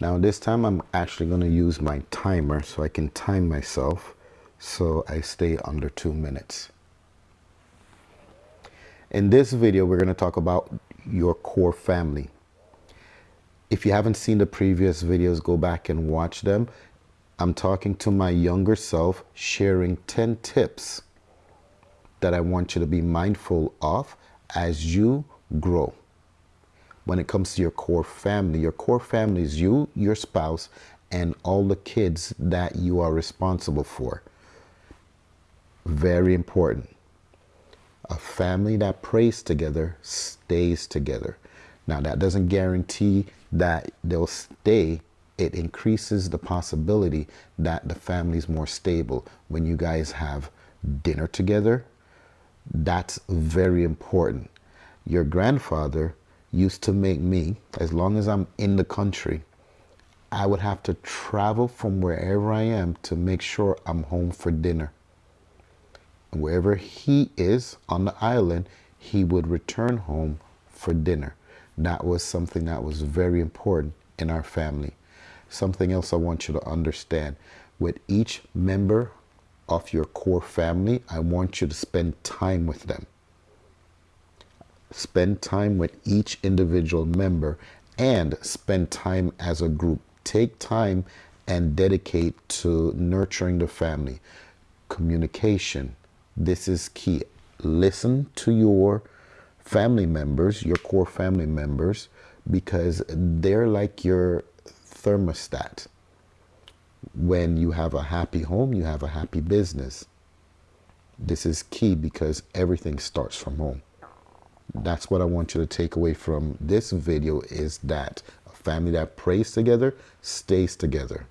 Now this time I'm actually going to use my timer so I can time myself so I stay under two minutes. In this video, we're going to talk about your core family. If you haven't seen the previous videos, go back and watch them. I'm talking to my younger self, sharing 10 tips that I want you to be mindful of as you grow. When it comes to your core family, your core family is you, your spouse, and all the kids that you are responsible for. Very important. A family that prays together stays together. Now, that doesn't guarantee that they'll stay. It increases the possibility that the family is more stable when you guys have dinner together. That's very important. Your grandfather used to make me, as long as I'm in the country, I would have to travel from wherever I am to make sure I'm home for dinner And wherever he is on the island, he would return home for dinner. That was something that was very important in our family. Something else I want you to understand. With each member of your core family, I want you to spend time with them. Spend time with each individual member and spend time as a group. Take time and dedicate to nurturing the family. Communication, this is key. Listen to your family members, your core family members, because they're like your thermostat. When you have a happy home, you have a happy business. This is key because everything starts from home. That's what I want you to take away from this video is that a family that prays together stays together.